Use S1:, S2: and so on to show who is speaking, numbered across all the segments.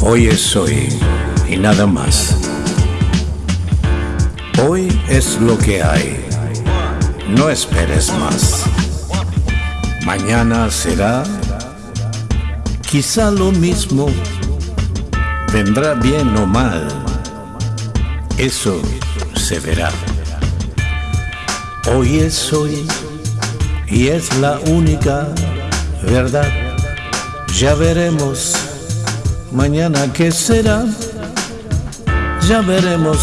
S1: Hoy es hoy y nada más. Hoy es lo que hay. No esperes más. Mañana será quizá lo mismo. Vendrá bien o mal. Eso se verá. Hoy es hoy y es la única verdad. Ya veremos mañana qué será. Ya veremos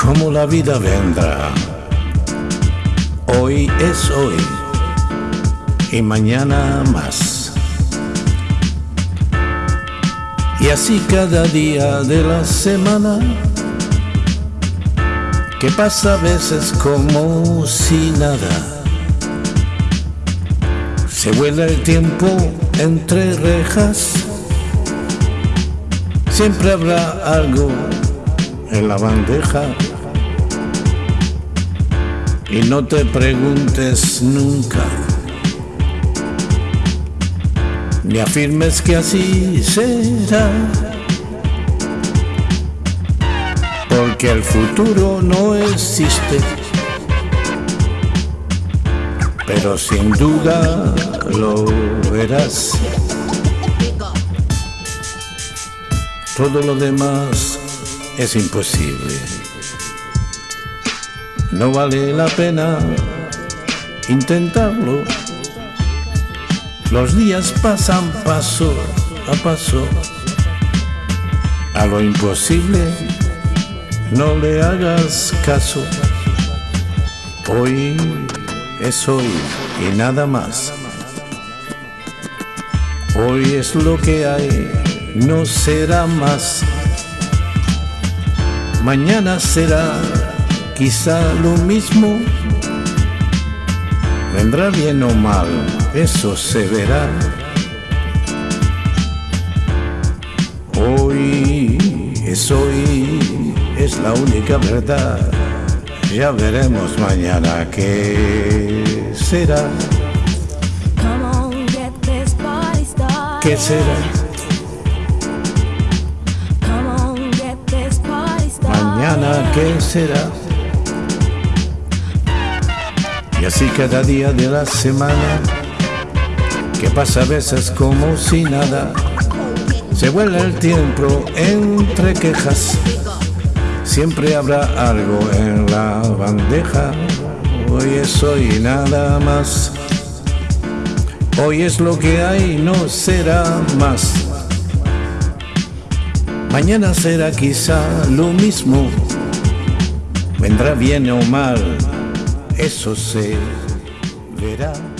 S1: cómo la vida vendrá. Hoy es hoy y mañana más. Y así cada día de la semana, que pasa a veces como si nada. Se vuela el tiempo entre rejas Siempre habrá algo en la bandeja. Y no te preguntes nunca, ni afirmes que así será. Porque el futuro no existe, pero sin duda lo verás. Todo lo demás es imposible. No vale la pena intentarlo. Los días pasan paso a paso. A lo imposible no le hagas caso. Hoy es hoy y nada más. Hoy es lo que hay no será más. Mañana será quizá lo mismo. Vendrá bien o mal, eso se verá. Hoy es hoy, es la única verdad. Ya veremos mañana qué será. ¿Qué será? Qué será. Y así cada día de la semana, que pasa a veces como si nada, se vuela el tiempo entre quejas. Siempre habrá algo en la bandeja, hoy es hoy nada más. Hoy es lo que hay, no será más. Mañana será quizá lo mismo, vendrá bien o mal, eso se verá.